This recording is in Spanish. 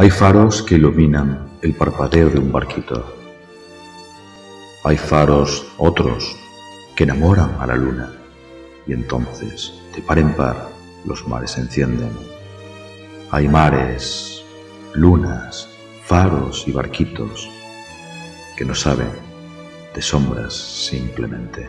Hay faros que iluminan el parpadeo de un barquito. Hay faros otros que enamoran a la luna y entonces de par en par los mares se encienden. Hay mares, lunas, faros y barquitos que no saben de sombras simplemente.